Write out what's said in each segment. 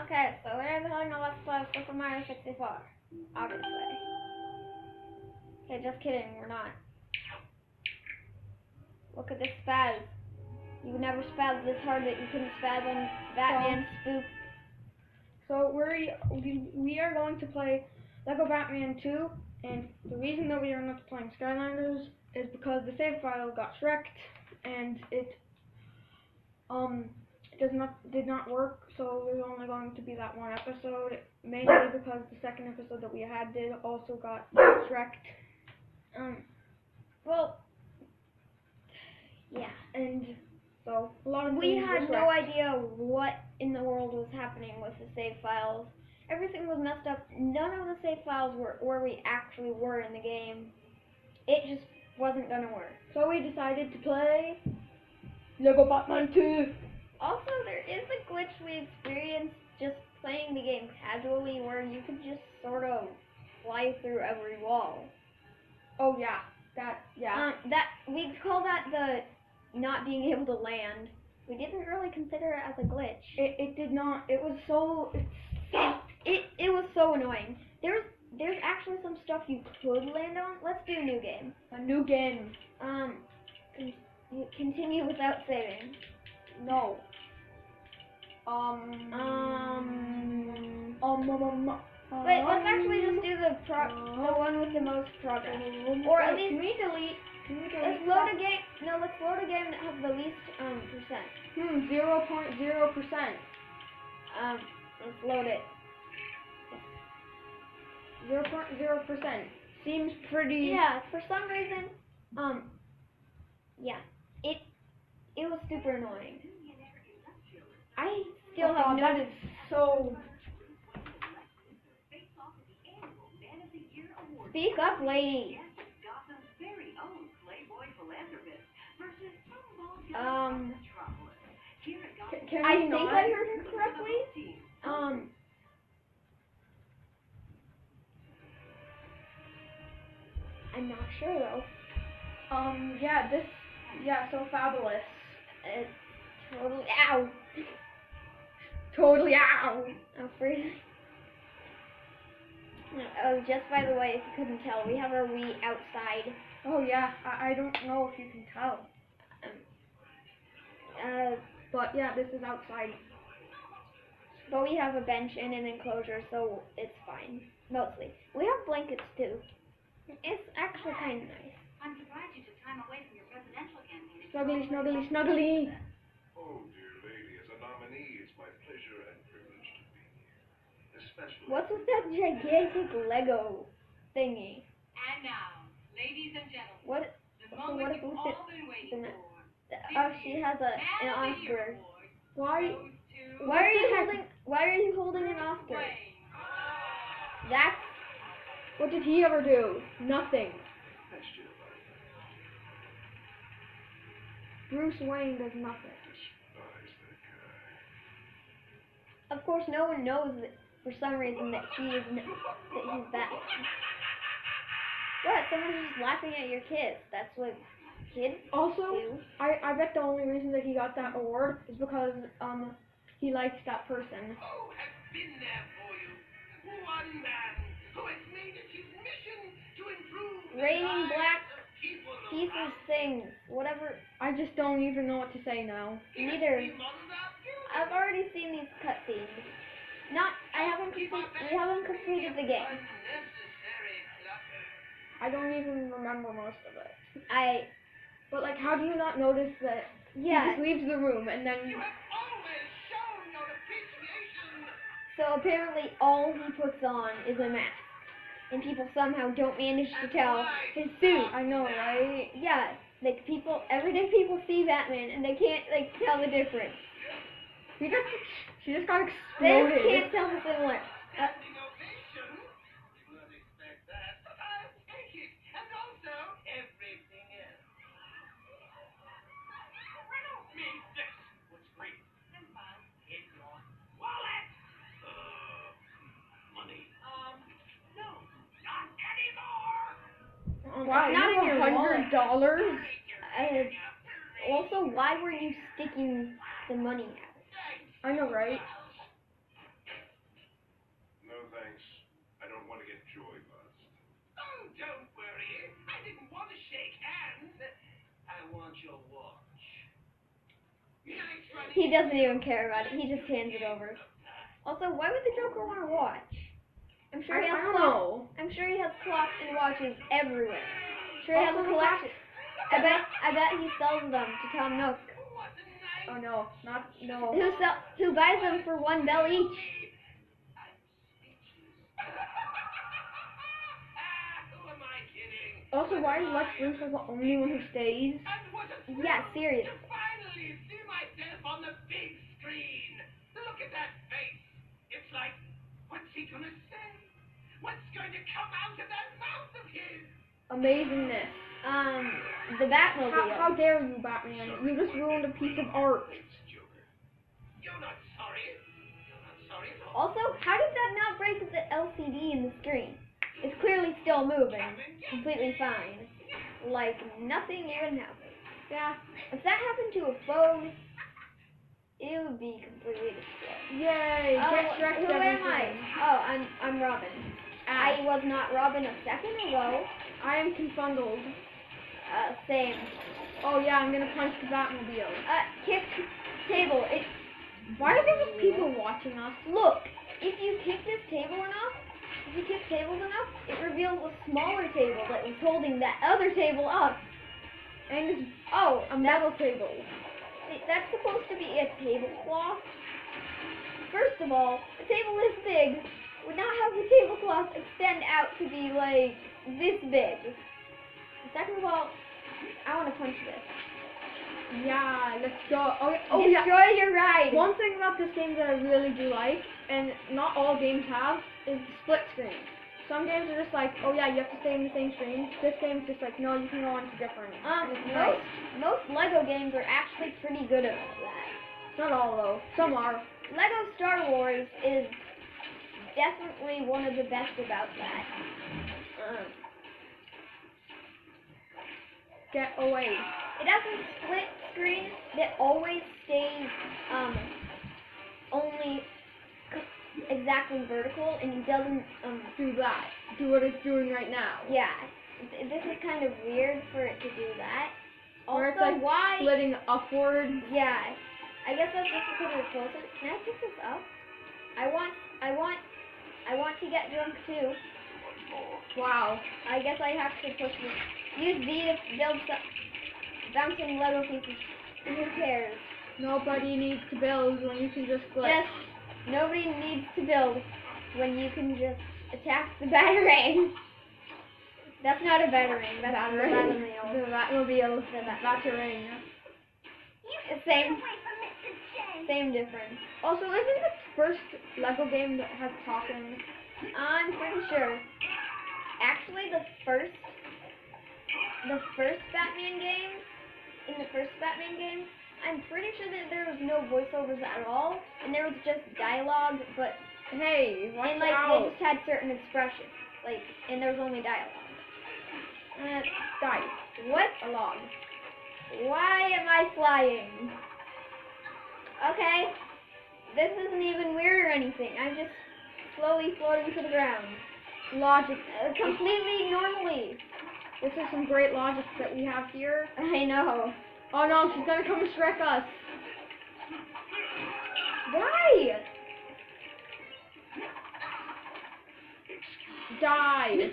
Okay, so we're doing a Let's Play Super Mario 64. Obviously. Okay, just kidding, we're not. Look at this spaz. You never spaz this hard that you couldn't spaz on Batman Spook. So we're we, we are going to play Lego Batman 2, and the reason that we are not playing Skylanders is because the save file got wrecked and it um does not did not work. So there's only going to be that one episode, mainly because the second episode that we had did also got wrecked. Um, Well, yeah. and so a lot of We had no idea what in the world was happening with the save files. Everything was messed up. None of the save files were where we actually were in the game. It just wasn't gonna work. So we decided to play Lego Batman 2. Also, there is a glitch we experienced just playing the game casually where you could just sort of fly through every wall. Oh yeah, that yeah. Um, that we call that the not being able to land. We didn't really consider it as a glitch. It, it did not. It was so. It's, It it was so annoying. There's there's actually some stuff you could land on. Let's do a new game. a new game. Um, con- continue without saving. No. Um. Um, Um. um, um, um, wait, let's actually just do the pro the one with the most progress. Or at least- Can we delete? Can we delete? Let's load a game. No, let's load a game that has the least um percent. Hmm. Zero point zero percent. Um, let's load it. Zero point zero percent. Seems pretty. Yeah, for some reason, um, yeah, it it was super annoying. I still God, no. that is so. Speak up, lady. Um, I think not? I heard her correctly. Um, I'm not sure though. Um. Yeah. This. Yeah. So fabulous. It's totally ow. Totally. Ow. Oh, free. Oh, just by the way, if you couldn't tell, we have our Wii outside. Oh yeah. I, I don't know if you can tell, Uh, but yeah, this is outside. but we have a bench and an enclosure, so it's fine. Mostly. We have blankets too. It's actually kind of nice. I'm surprised you took time away from your presidential campaign. Snuggly, snuggly, snuggly. Oh, dear lady, as a nominee, it's my pleasure and privilege to be here. What's with that gigantic Lego thingy? And now, ladies and gentlemen, What? the So moment what you've all been waiting for. Oh, she has a an Oscar. Why? goes to Why are you holding? Why are you holding an Oscar? Wayne. That's What did he ever do? Nothing. Question about that. Bruce Wayne does nothing. Despise that guy. of course no one knows that for some reason that he is n- that he's Batman. What? Someone's just laughing at your kids. That's what kids Also, do. I, I bet the only reason that he got that award is because um he likes that person. Oh, has been there for you. One man who has made it his mission to improve the Raining black of people Pieces, things, whatever. I just don't even know what to say now. Neither. He models. I've already seen these cutscenes. Not. I haven't completed. We haven't completed the game. I don't even remember most of it. I. But like, how do you not notice that he Yeah. just leaves the room and then You have always shown your appreciation. So apparently all he puts on is a mask. And people somehow don't manage to tell his suit. I know, right? Yeah, like people, everyday people see Batman and they can't like tell the difference. He just she just got They just exploded. can't tell the similar. Uh, Standing ovation. You would expect that, but I'll take it. And also everything else. Riddle me this. What's great? Simple. In your wallet. Money. Um, no, not Wow, it's not you in your have a wallet. hundred dollars? Uh, also, why were you sticking the money out? I know, right? No thanks. I don't want to get joy buzzed. Oh, don't worry. I didn't want to shake hands. I want your watch. He doesn't even care about it. He just hands it over. Also, why would the Joker want a watch? I'm sure he has clocks. I'm sure he has clocks and watches everywhere. I'm sure he also has a collection. I bet I bet he sells them to Tom Nook. What a nice Oh no, not no. Who sell? Who buys them for one bell each? I'm speechless. who am I kidding? Also, why is Lex Luthor the only one who stays? And what a thrill Yeah, seriously. To finally see myself on the big screen. Look at that face. It's like, what's he gonna say? What's going to come out of that mouth of his? Amazingness. Um, the How, Batmobile. how dare you, Batman? You just ruined a piece of art. It's You're not sorry. You're not sorry. Also, how did that not break the LCD in the screen? It's clearly still moving, completely fine, like nothing even happened. Yeah. If that happened to a phone, it would be completely destroyed. Yay! Oh, who am I? Oh, I'm I'm Robin. I was not Robin a second ago. I am confundled. Uh, same. Oh yeah, I'm gonna punch the Batmobile. Uh, kick table. It Why are there just people watching us? look. If you kick this table enough, if you kick tables enough, it reveals a smaller table that was holding that other table up. And it's Oh, a metal table. Wait, That's supposed to be a tablecloth. First of all, a table this big would not have the tablecloth extend out to be like this big. Second of all, I want to punch this. Yeah, let's go. Oh, yeah. oh yeah. Destroy your ride. One thing about this game that I really do like, and not all games have, is the split screen. Some games are just like, oh yeah, you have to stay in the same screen. This game's just like, no, you can go on to different. Um, most most Lego games are actually pretty good at that. Not all though. Some are. Lego Star Wars is definitely one of the best about that. Um, Get away. It doesn't split screen It always stays um only exactly vertical and it doesn't um Do that. Do what it's doing right now. yeah. This is kind of weird for it to do that. Also, it's like why? splitting upwards. Yeah, I guess that's just because it's closer. Can I pick this up? I want, I want, I want to get drunk too. Wow. I guess I have to push this. Use V to build some bouncing Lego pieces. Who cares? Nobody needs to build when you can just split. Yes, nobody needs to build when you can just attack the batarang. That's not a batarang. That's Batarang. the The. Batmobile. The bat- Batarang. Same, same difference. Also, isn't the first Lego game that has talking? I'm pretty sure. Actually, the first, the first Batman game, in the first Batman game, I'm pretty sure that there was no voiceovers at all, and there was just dialogue, but Hey, watch and like out. they just had certain expressions, like, and there was only dialogue. Uh, Die. what? A log. Why am I flying? Okay, this isn't even weird or anything. I'm just slowly floating to the ground, Logic. uh, completely normally. This is some great logic that we have here. I know. Oh no, she's gonna come and Shrek us. Why? Die.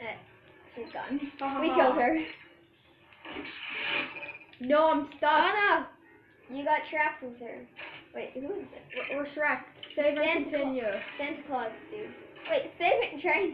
Uh, she's gone. Ha, We killed her. No, I'm stuck. Anna, you got trapped with her. Wait, who is it? We're, we're Shrek. Save and Santa Cla- continue. Santa Claus, dude. Wait, save it and try and.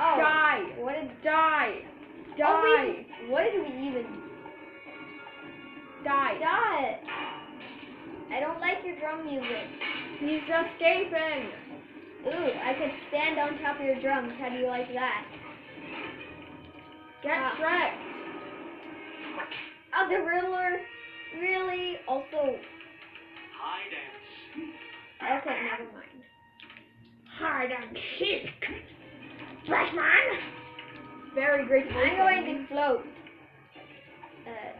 oh. Die. What did? Die. Oh, Die. we, what did we even? Die. Dot. I don't like your drum music. He's escaping. Ooh, I could stand on top of your drums. How do you like that? Get Ah. Shrek. Oh, the Riddler. Really? Also, High dance. Okay, never mind. Hide and seek. Batman. Very great. I'm going to float. Uh,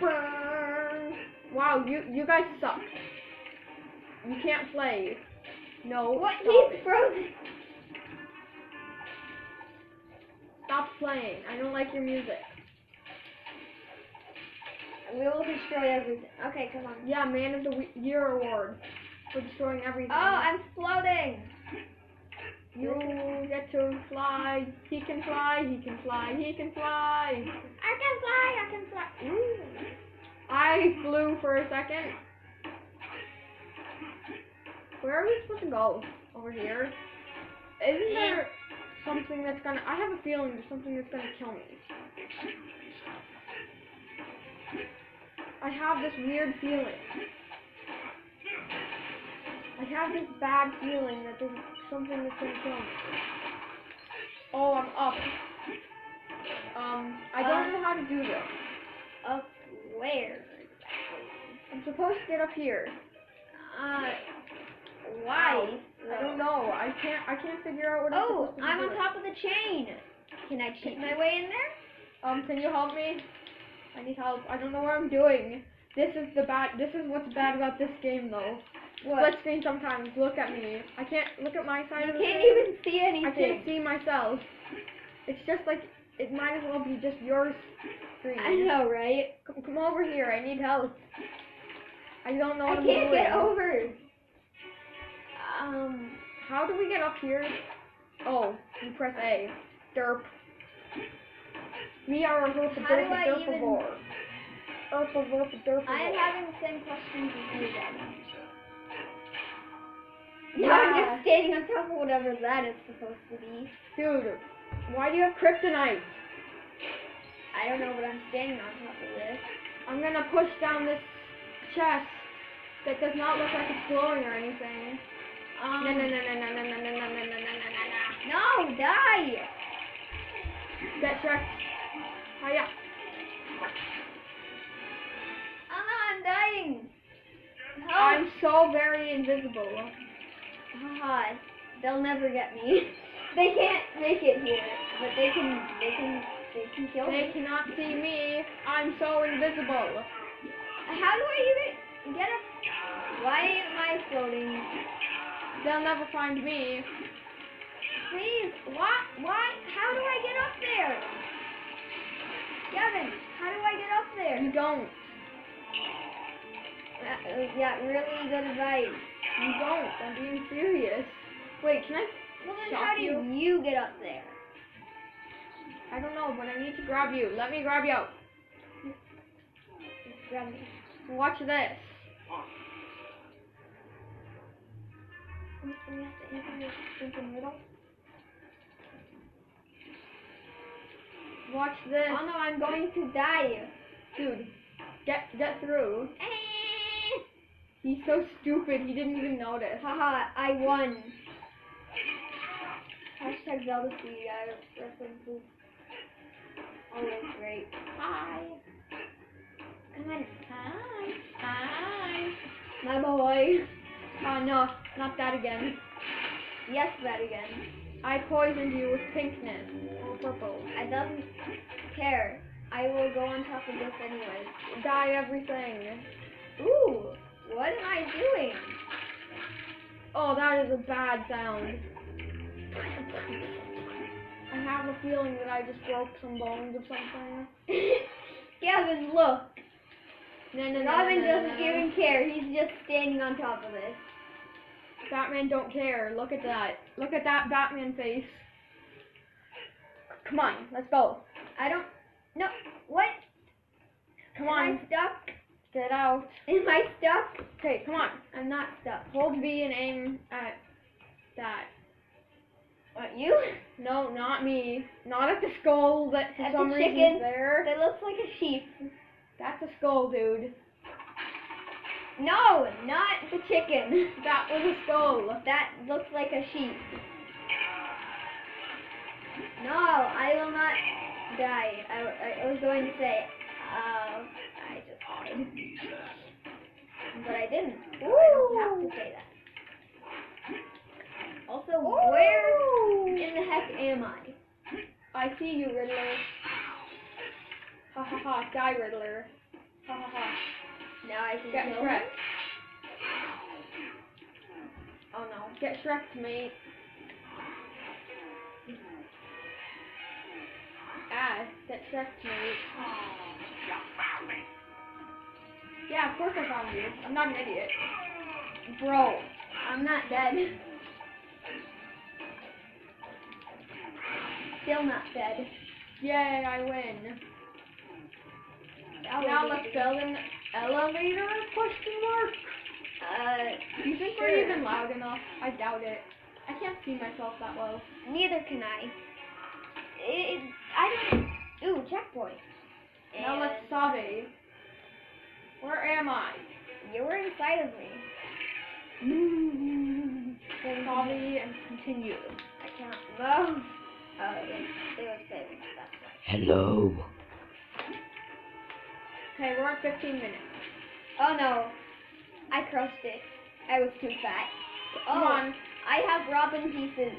Burn. Wow, you you guys suck. You can't play. No. What? He's it. frozen. Stop playing. I don't like your music. We will destroy everything. Okay, come on. Yeah, Man of the Year award for destroying everything. Oh, I'm floating. You get to fly. He can fly. He can fly. He can fly. I can fly. I can fly. Ooh. I flew for a second. Where are we supposed to go? Over here? Isn't there something that's gonna? I have a feeling there's something that's gonna kill me. I have this weird feeling. I have this bad feeling that there's something that's gonna kill me. Oh, I'm up. Um, I don't Uh, know how to do this. Up where? I'm supposed to get up here. Uh, why? I don't know. I can't. I can't figure out what I'm Oh, supposed to be I'm on top of the chain. Can I cheat my way in there? Um, can you help me? I need help. I don't know what I'm doing. This is the bad. This is what's bad about this game, though. Split screen sometimes. Look at me. I can't look at my side You of the can't even see anything. I can't see myself. It's just like it might as well be just your screen. I know, right? Come, come over here. I need help. I don't know I what I'm can't doing. get over. Um, How do we get up here? Oh, you press A. Derp. We are a herpa How do derpa I derpa even- vor. Herpa verpa derpa I am having the same questions as you then. Yeah. Yeah. I'm just standing on top of whatever that is supposed to be. Dude, why do you have kryptonite? I don't know, but I'm standing on top of this. I'm gonna push down this chest that does not look like it's glowing or anything. Um, No, no, no, no, no, no, no, no, no, no, no, no, no, no. No, die! Get checked. Hiya. Anna, ah, I'm dying! I'm so very invisible. God, they'll never get me. They can't make it here, but they can, they can, they can kill They me. They cannot see me. I'm so invisible. How do I even get up? Why am I floating? They'll never find me. Please, why, why, how do I get up there? Gavin, how do I get up there? You don't. Uh, yeah, really good advice. You don't. I'm being serious. Wait, can I? Well then how do you? you get up there? I don't know, but I need to grab you. Let me grab you. Grab me. Watch this. And you have to enter the stinking riddle. Watch this. Oh no, I'm going to die. Dude, get get through. He's so stupid. He didn't even notice. Haha, I won. Hashtag Zelda Speed, I references. Always great. Hi. Come on. Hi. Hi. My boy. Oh no, not that again. Yes, that again. I poisoned you with pinkness or purple. I don't care. I will go on top of this anyway. Die everything. Ooh, what am I doing? Oh, that is a bad sound. I have a feeling that I just broke some bones or something. Gavin, look. No, no, no, Robin no, no, doesn't even care. He's just standing on top of this. Batman don't care. Look at that. Look at that Batman face. Come on, let's go. I don't. No. What? Come Am on, I stuck? get out. Am I stuck? Okay, come on. I'm not stuck. Hold B and aim at that. What, you? No, not me. Not at the skull that for At some reason is there. That looks like a sheep. That's a skull, dude. No, not the chicken. That was a skull. That looks like a sheep. No, I will not die. I, I, was going to say, uh, I just died. But I didn't. So I don't have to say that. Also, where in the heck am I? I see you, Riddler. Ha ha ha, die, Riddler. Ha ha ha. Now I can Get kill him. no, Get Shrek, mate. Ah, get Shrek, mate. Me. Yeah, of course I found you. I'm not an idiot. Bro, I'm not dead. Still not dead. Yay, I win. That Now let's easy. build an elevator? Question mark. Uh, Do you think sure. we're even loud enough? I doubt it. I can't see myself that well. Neither can I. It, I don't. Ooh, checkpoint. Now let's And sabe. Where am I? You were inside of me. Sabe and continue. I can't. No. Oh, it, it was saving. That's right. Hello. Okay, we're at 15 minutes. Oh no, I crushed it. I was too fat. Come oh, on. I have robin pieces.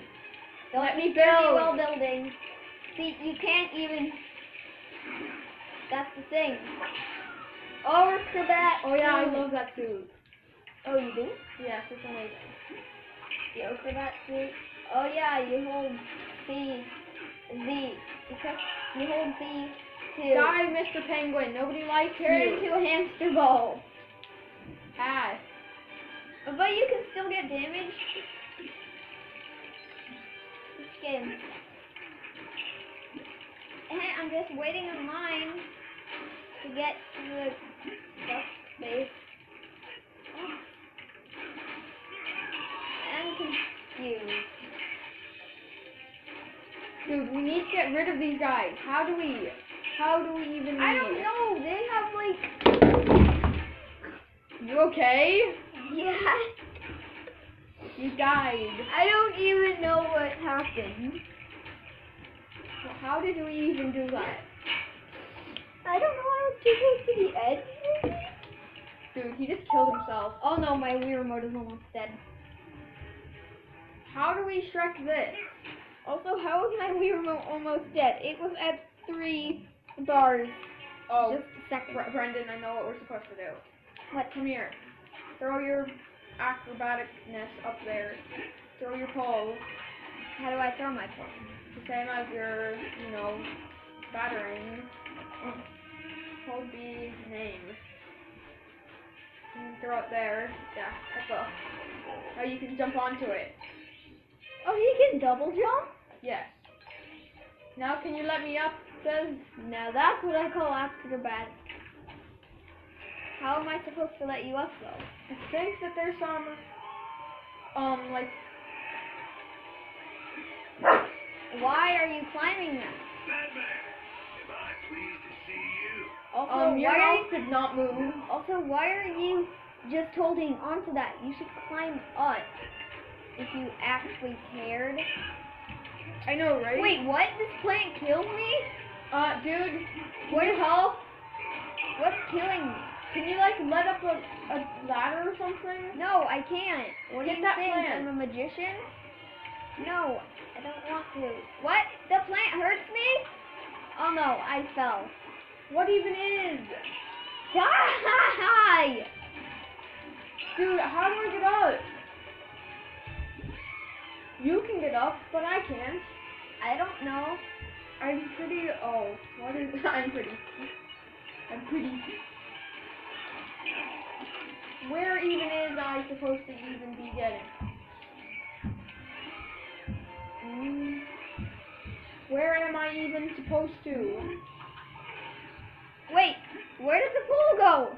Don't Let me build. while building. See, you can't even. That's the thing. Oh, Acrobat. Oh yeah, I love that suit. Oh, you do? Yes, it's amazing. The Acrobat suit. Oh yeah, you hold C, Z. Because you hold C to Die, Mr. Penguin. Nobody likes turn you. into a hamster ball. Ah, But you can still get damaged. This game. And I'm just waiting in line to get to the bus space. Oh. I'm confused. dude, we need to get rid of these guys. How do we? How do we even? I don't know. They have like You okay? yeah. You died. I don't even know what happened. How did we even do that? I don't know. I was too close to the edge. maybe? Dude, he just killed himself. Oh no, my Wii remote is almost dead. How do we Shrek this? Also, how is my Wii remote almost dead? It was at three bars. Oh, Just a second. Bre- Brendan, I know what we're supposed to do. What? Come here. Throw your acrobaticness up there. Throw your pole. How do I throw my pole? The same as your, you know, batarang. Hold the name. And throw it there. Yeah, that's all. Now you can jump onto it. Oh, he can double jump? Yes. Now can you let me up, Says. Now that's what I call acrobat. How am I supposed to let you up though? I think that there's some, um, like, Why are you climbing that? Batman, am I pleased to see you? Also, um, your mouth did not move. also why are you just holding onto that? You should climb up if you actually cared. I know, right? Wait, what? This plant killed me? Uh, dude, What is help? What's killing me? can you, like, let up a, a ladder or something? No, I can't. What Get do you that think? plant. I'm a magician? No, I don't want to. What? The plant hurts me? Oh no, I fell. What even is? Die! Dude, how do I get up? You can get up, but I can't. I don't know. I'm pretty. Oh, what is? I'm pretty. I'm pretty. Where even is I supposed to even be getting? Mm, Where am I even supposed to? Wait, where did the pole go?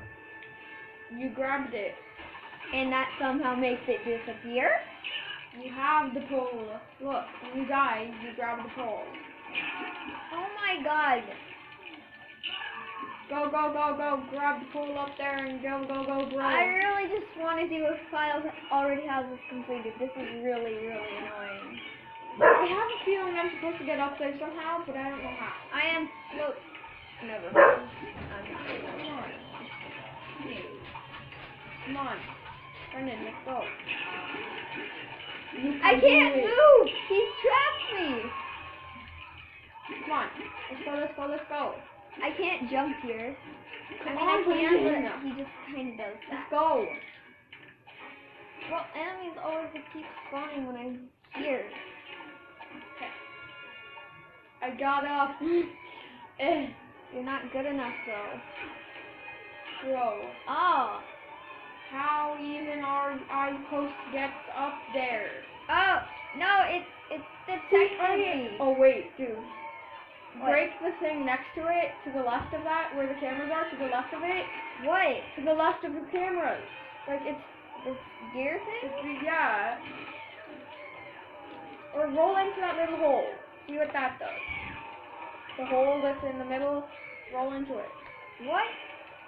You grabbed it. And that somehow makes it disappear? You have the pole. Look, when you die, you grab the pole. Oh my god. Go, go, go, go. Grab the pole up there and go, go, go, bro. I really just want to see a file already has this completed. This is really, really annoying. I have a feeling I'm supposed to get up there somehow, but I don't know how. I am slow. Never mind. I'm not. Come on. Come on. Brendan, let's go. I can't move! He's trapped me! Come on. Let's go, let's go, let's go. I can't jump here. I Come mean, on, I can, but he just kind of does Let's go. Well, enemies always keep spawning when I'm here. Okay. I got up. eh, You're not good enough though. bro. Oh. How even are I supposed to get up there? Oh, no, it's it's detected me. Oh wait, dude. What? Break the thing next to it, to the left of that, where the cameras are, to the left of it, What? to the left of the cameras. Like it's, This gear thing? it's yeah. Or roll into that little hole. See what that does. The hole that's in the middle, roll into it. What?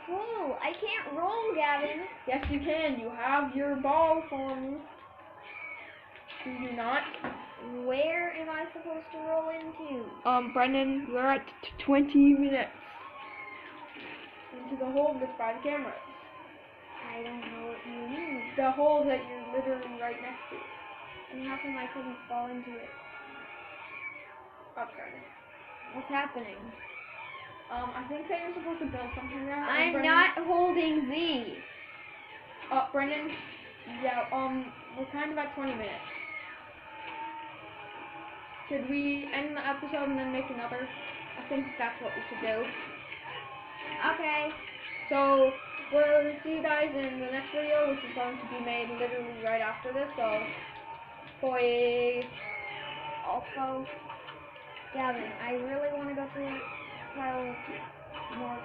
Cool. I can't roll, Gavin. Yes, you can. You have your ball form. Do you not? Where am I supposed to roll into? Um, Brendan, we're at t- 20 minutes. Into the hole that's by the cameras. I don't know what you mean. The hole that you're literally right next to. And how come I couldn't fall into it? Up, Brendan. What's happening? Um, I think that you're supposed to build something there. I'm Brendan- not holding Z. Uh, Brendan, yeah, um, we're kind of at 20 minutes. Should we end the episode and then make another? I think that's what we should do. Okay. So, we'll see you guys in the next video, which is going to be made literally right after this, so, bye. Also, Gavin, I really want to go through Kyle more